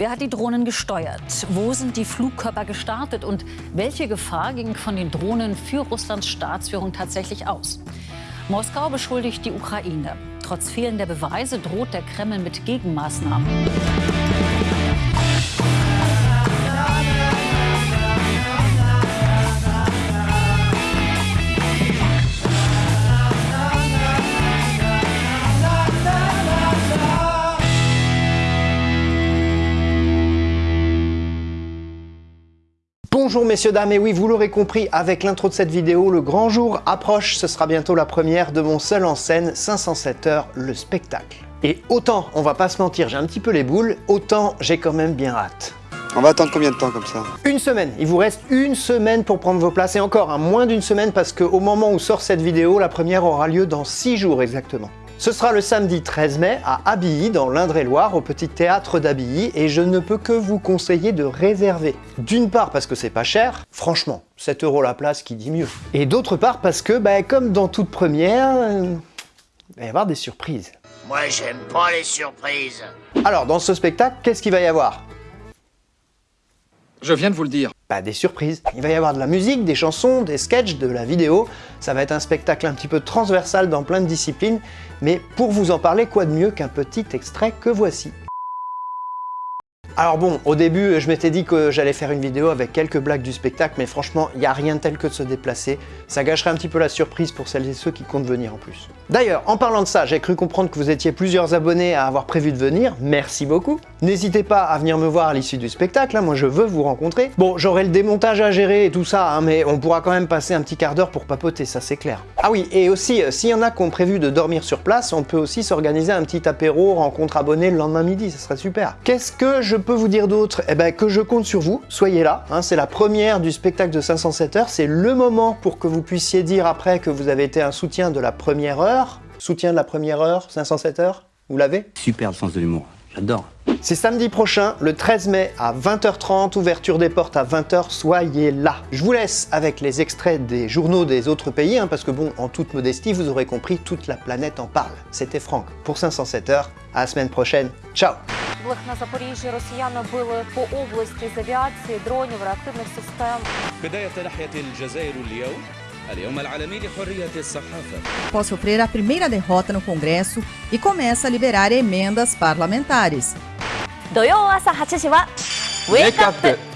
Wer hat die Drohnen gesteuert? Wo sind die Flugkörper gestartet? Und welche Gefahr ging von den Drohnen für Russlands Staatsführung tatsächlich aus? Moskau beschuldigt die Ukraine. Trotz fehlender Beweise droht der Kreml mit Gegenmaßnahmen. Bonjour messieurs, dames, et oui, vous l'aurez compris, avec l'intro de cette vidéo, le grand jour approche, ce sera bientôt la première de mon seul en scène, 507 heures, le spectacle. Et autant, on va pas se mentir, j'ai un petit peu les boules, autant j'ai quand même bien hâte. On va attendre combien de temps comme ça? Une semaine, il vous reste une semaine pour prendre vos places, et encore, un moins d'une semaine parce qu'au moment où sort cette vidéo, la première aura lieu dans 6 jours exactement. Ce sera le samedi 13 mai à Abilly, dans l'Indre-et-Loire, au Petit Théâtre d'Abilly, et je ne peux que vous conseiller de réserver. D'une part parce que c'est pas cher, franchement, 7 euros la place qui dit mieux. Et d'autre part parce que, bah, comme dans toute première, euh, il va y avoir des surprises. Moi, j'aime pas les surprises. Alors, dans ce spectacle, qu'est-ce qu'il va y avoir? Je viens de vous le dire. Bah, des surprises. Il va y avoir de la musique, des chansons, des sketchs, de la vidéo. Ça va être un spectacle un petit peu transversal dans plein de disciplines. Mais pour vous en parler, quoi de mieux qu'un petit extrait que voici alors bon, au début, je m'étais dit que j'allais faire une vidéo avec quelques blagues du spectacle, mais franchement, il n'y a rien tel que de se déplacer. Ça gâcherait un petit peu la surprise pour celles et ceux qui comptent venir en plus. D'ailleurs, en parlant de ça, j'ai cru comprendre que vous étiez plusieurs abonnés à avoir prévu de venir. Merci beaucoup. N'hésitez pas à venir me voir à l'issue du spectacle, hein. moi je veux vous rencontrer. Bon, j'aurai le démontage à gérer et tout ça, hein, mais on pourra quand même passer un petit quart d'heure pour papoter, ça c'est clair. Ah oui, et aussi, euh, s'il y en a qui ont prévu de dormir sur place, on peut aussi s'organiser un petit apéro, rencontre abonnés le lendemain midi, ça serait super. Qu'est-ce que je peux vous dire d'autre Eh ben que je compte sur vous, soyez là. Hein. C'est la première du spectacle de 507 heures, c'est le moment pour que vous puissiez dire après que vous avez été un soutien de la première heure. Soutien de la première heure, 507 heures, vous l'avez? Super le sens de l'humour, j'adore. C'est samedi prochain, le 13 mai à 20h30, ouverture des portes à 20h, soyez là. Je vous laisse avec les extraits des journaux des autres pays, hein, parce que bon, en toute modestie, vous aurez compris, toute la planète en parle. C'était Franck pour 507 heures, à la semaine prochaine, ciao На Запоріжжі росіяни били по області з авіації, дронів, реактивних систем. Sofrer a primeira derrota no Congresso e começa a liberar emendas parlamentares. 土曜朝8時は Wake Up!